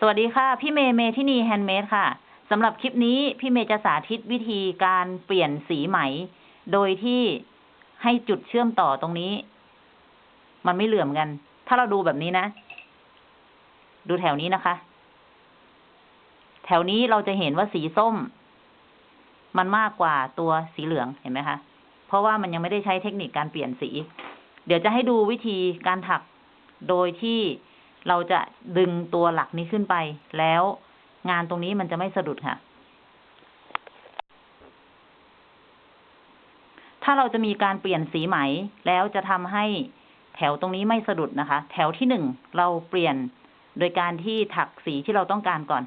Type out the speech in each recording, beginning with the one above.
สวัสดีค่ะ พี่เมย์เมทินี handmade ค่ะสำหรับคลิปนี้พี่เมย์จะสาธิตวิธีการเปลี่ยนสีไหม โดยที่ให้จุดเชื่อมต่อตรงนี้ มันไม่เหลื่อมกัน ถ้าเราดูแบบนี้นะ ดูแถวนี้นะคะ แถวนี้เราจะเห็นว่าสีส้ม มันมากกว่าตัวสีเหลืองเห็นไหมคะ เพราะว่ามันยังไม่ได้ใช้เทคนิคการเปลี่ยนสี เดี๋ยวจะให้ดูวิธีการถักโดยที่ เราจะดึงตัวหลักนี้ขึ้นไป แล้วงานตรงนี้มันจะไม่สะดุดค่ะ ถ้าเราจะมีการเปลี่ยนสีไหม แล้วจะทำให้แถวตรงนี้ไม่สะดุดนะคะ แถวที่หนึ่งเราเปลี่ยนโดยการที่ถักสีที่เราต้องการก่อน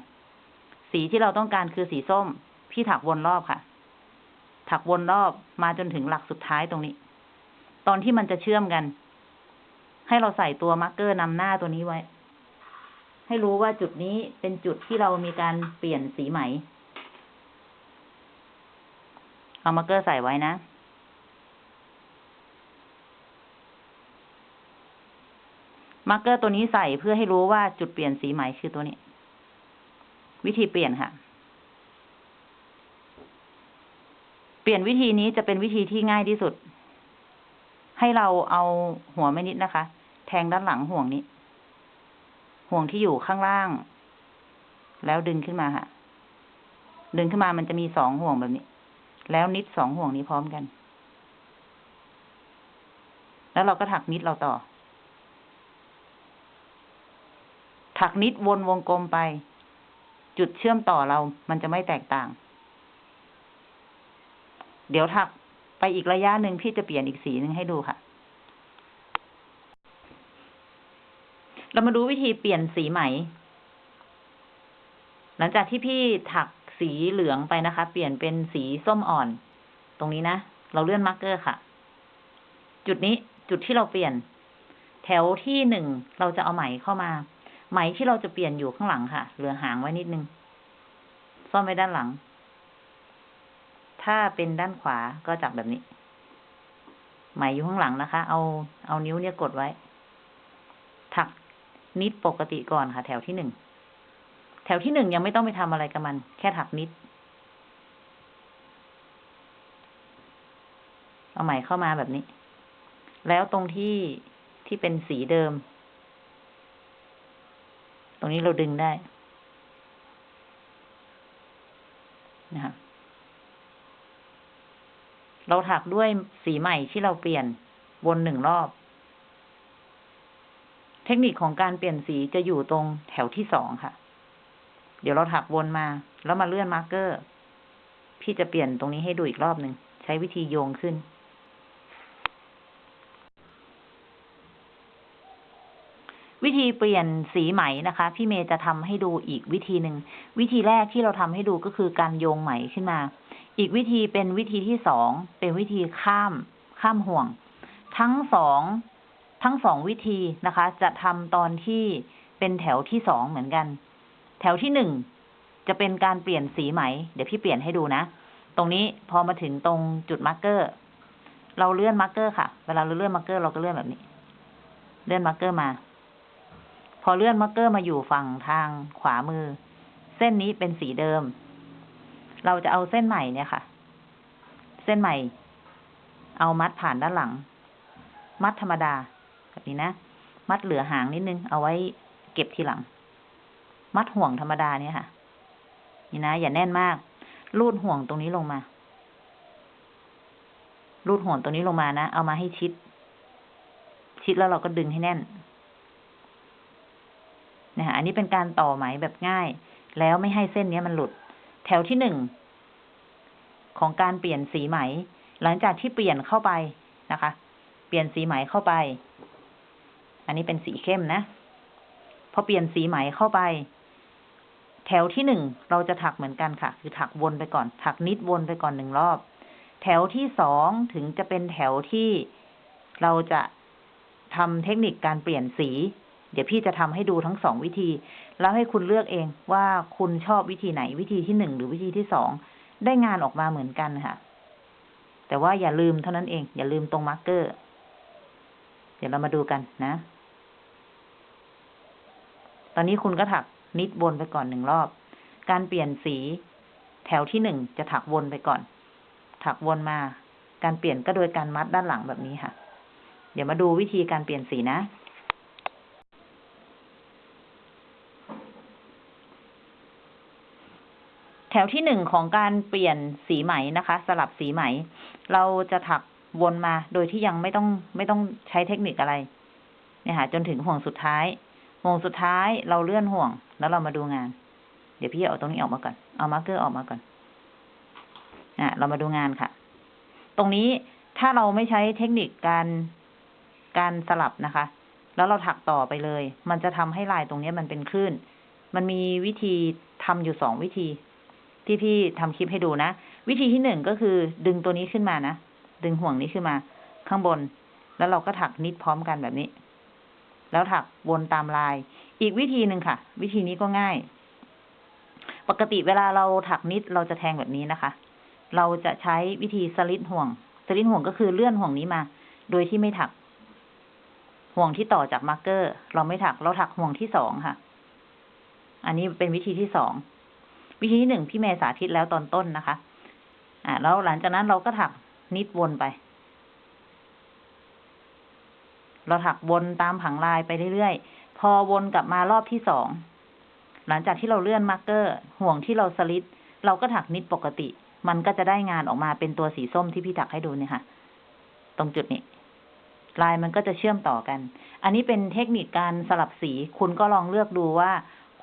สีที่เราต้องการคือสีส้ม พี่ถักวนรอบค่ะ ถักวนรอบมาจนถึงหลักสุดท้ายตรงนี้ ตอนที่มันจะเชื่อมกัน ให้เราใส่ตัว marker นำหน้าตัวนี้ไว้ ให้รู้ว่าจุดนี้เป็นจุดที่เรามีการเปลี่ยนสีไหม เอา marker ใส่ไว้นะ marker ตัวนี้ใส่เพื่อให้รู้ว่าจุดเปลี่ยนสีไหมคือตัวนี้ วิธีเปลี่ยนค่ะ เปลี่ยนวิธีนี้จะเป็นวิธีที่ง่ายที่สุด ให้เราเอาหัวไม่นิดนะคะ ทงด้านหลังห่วงนี้ ห่วงที่อยู่ข้างล่าง แล้วดึงขึ้นมาค่ะ ดึงขึ้นมามันจะมีสองห่วงแบบนี้ แล้วนิดสองห่วงนี้พร้อมกัน แล้วเราก็ถักนิดเราต่อ ถักนิดวนวงกลมไป จุดเชื่อมต่อเรา มันจะไม่แตกต่าง เดี๋ยวถักไปอีกระยะหนึ่งพี่จะเปลี่ยนอีกสีหนึ่งให้ดูค่ะ เรามาดูวิธีเปลี่ยนสีไหม หลังจากที่พี่ถักสีเหลืองไปนะคะ เปลี่ยนเป็นสีส้มอ่อน ตรงนี้นะ เราเลื่อนมาร์กเกอร์ค่ะ จุดนี้จุดที่เราเปลี่ยน แถวที่หนึ่งเราจะเอาไหมเข้ามา ไหมที่เราจะเปลี่ยนอยู่ข้างหลังค่ะ เหลือหางไว้นิดนึง ซ่อนไว้ด้านหลัง ถ้าเป็นด้านขวาก็จับแบบนี้ ไหมอยู่ข้างหลังนะคะ เอาเอานิ้วเนี่ยกดไว้ นิดปกติก่อนค่ะ แถวที่หนึ่ง แถวที่หนึ่งยังไม่ต้องไปทำอะไรกับมัน แค่ถักนิด เอาไหมเข้ามาแบบนี้ แล้วตรงที่ที่เป็นสีเดิม ตรงนี้เราดึงได้นะคะเราถักด้วยสีใหม่ที่เราเปลี่ยนวนหนึ่งรอบ เทคนิคของการเปลี่ยนสีจะอยู่ตรงแถวที่สองค่ะ เดี๋ยวเราถักวนมา แล้วมาเลื่อน marker พี่จะเปลี่ยนตรงนี้ให้ดูอีกรอบหนึ่ง ใช้วิธีโยงขึ้น วิธีเปลี่ยนสีไหมนะคะ พี่เมย์จะทำให้ดูอีกวิธีหนึ่ง วิธีแรกที่เราทำให้ดูก็คือการโยงไหมขึ้นมา อีกวิธีเป็นวิธีที่สอง เป็นวิธีข้าม ข้ามห่วง ทั้งสอง ทั้งสองวิธีนะคะ จะทำตอนที่เป็นแถวที่สองเหมือนกัน แถวที่หนึ่งจะเป็นการเปลี่ยนสีไหม เดี๋ยวพี่เปลี่ยนให้ดูนะ ตรงนี้พอมาถึงตรงจุด marker เราเลื่อน marker ค่ะ เวลาเราเลื่อน marker เราก็เลื่อนแบบนี้ เลื่อน marker มา พอเลื่อน marker มาอยู่ฝั่งทางขวามือ เส้นนี้เป็นสีเดิม เราจะเอาเส้นใหม่เนี่ยค่ะ เส้นใหม่ เอามัดผ่านด้านหลัง มัดธรรมดา แบบนี้นะ มัดเหลือหางนิดนึง เอาไว้เก็บทีหลัง มัดห่วงธรรมดาเนี่ยค่ะ นี่นะ อย่าแน่นมากรูดห่วงตรงนี้ลงมารูดห่วงตรงนี้ลงมานะ เอามาให้ชิด ชิดแล้วเราก็ดึงให้แน่นนะคะอันนี้เป็นการต่อไหมแบบง่าย แล้วไม่ให้เส้นนี้มันหลุด แถวที่หนึ่งของการเปลี่ยนสีไหม หลังจากที่เปลี่ยนเข้าไปนะคะ เปลี่ยนสีไหมเข้าไป อันนี้เป็นสีเข้มนะ พอเปลี่ยนสีไหมเข้าไป แถวที่หนึ่งเราจะถักเหมือนกันค่ะ คือถักวนไปก่อน ถักนิดวนไปก่อนหนึ่งรอบ แถวที่สองถึงจะเป็นแถวที่เราจะทำเทคนิคการเปลี่ยนสี เดี๋ยวพี่จะทำให้ดูทั้งสองวิธี แล้วให้คุณเลือกเองว่าคุณชอบวิธีไหนวิธีที่หนึ่งหรือวิธีที่สองได้งานออกมาเหมือนกันค่ะ แต่ว่าอย่าลืมเท่านั้นเอง อย่าลืมตรงมาร์กเกอร์ เดี๋ยวเรามาดูกันนะ ตอนนี้คุณก็ถักนิดวนไปก่อนหนึ่งรอบ การเปลี่ยนสีแถวที่หนึ่งจะถักวนไปก่อน ถักวนมา การเปลี่ยนก็โดยการมัดด้านหลังแบบนี้ค่ะ เดี๋ยวมาดูวิธีการเปลี่ยนสีนะ แถวที่หนึ่งของการเปลี่ยนสีไหมนะคะ สลับสีไหม เราจะถักวนมาโดยที่ยังไม่ต้องไม่ต้องใช้เทคนิคอะไรเนี่ยค่ะจนถึงห่วงสุดท้าย ห่วงสุดท้ายเราเลื่อนห่วง แล้วเรามาดูงาน เดี๋ยวพี่เอาตรงนี้ออกมาก่อน เอา marker ออกมาก่อน อะ เรามาดูงานค่ะ ตรงนี้ถ้าเราไม่ใช้เทคนิคการการสลับนะคะ แล้วเราถักต่อไปเลย มันจะทำให้ลายตรงนี้มันเป็นคลื่น มันมีวิธีทำอยู่สองวิธี ที่พี่ทำคลิปให้ดูนะ วิธีที่หนึ่งก็คือ ดึงตัวนี้ขึ้นมานะ ดึงห่วงนี้ขึ้นมา ข้างบน แล้วเราก็ถักนิดพร้อมกันแบบนี้ แล้วถักวนตามลาย อีกวิธีหนึ่งค่ะ วิธีนี้ก็ง่าย ปกติเวลาเราถักนิดเราจะแทงแบบนี้นะคะ เราจะใช้วิธีสลิดห่วง สลิดห่วงก็คือเลื่อนห่วงนี้มา โดยที่ไม่ถัก ห่วงที่ต่อจาก marker เราไม่ถัก เราถักห่วงที่สองค่ะ อันนี้เป็นวิธีที่สอง วิธีที่หนึ่งพี่เมย์สาธิตแล้วตอนต้นนะคะ อ่าแล้วหลังจากนั้นเราก็ถัก knit วนไป เราถักวนตามผังลายไปเรื่อยๆ พอวนกลับมารอบที่สอง หลังจากที่เราเลื่อน marker ห่วงที่เราสลิดเราก็ถัก knit ปกติ มันก็จะได้งานออกมาเป็นตัวสีส้มที่พี่ถักให้ดูเนี่ยค่ะ ตรงจุดนี้ ลายมันก็จะเชื่อมต่อกัน อันนี้เป็นเทคนิคการสลับสี คุณก็ลองเลือกดูว่า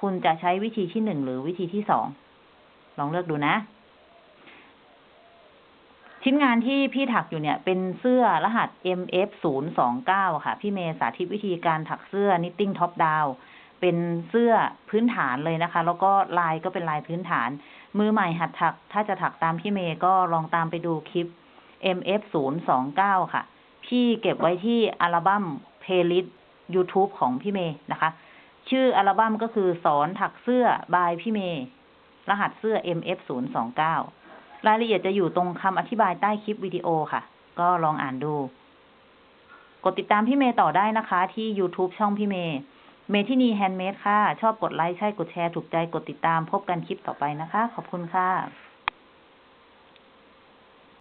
คุณจะใช้วิธีที่หนึ่งหรือวิธีที่สอง ลองเลือกดูนะ ชิ้นงานที่พี่ถักอยู่เนี่ย เป็นเสื้อรหัส MF 0 2 9 ค่ะ พี่เมย์สาธิตวิธีการถักเสื้อ knitting top down เป็นเสื้อพื้นฐานเลยนะคะ แล้วก็ลายก็เป็นลายพื้นฐาน มือใหม่หัดถัก ถ้าจะถักตามพี่เมย์ก็ลองตามไปดูคลิป MF 0 2 9 ค่ะ พี่เก็บไว้ที่อัลบั้ม playlist YouTube ของพี่เมย์นะคะ ชื่ออัลบั้มก็คือสอนถักเสื้อ by พี่เมย์รหัสเสื้อ MF 0 2 9 รายละเอียดจะอยู่ตรงคำอธิบายใต้คลิปวิดีโอค่ะ ก็ลองอ่านดู กดติดตามพี่เมย์ต่อได้นะคะ ที่ YouTube ช่องพี่เมย์ เมทินี handmade ค่ะ ชอบกดไลค์ ใช่ กดแชร์ ถูกใจ กดติดตาม พบกันคลิปต่อไปนะคะ ขอบคุณค่ะ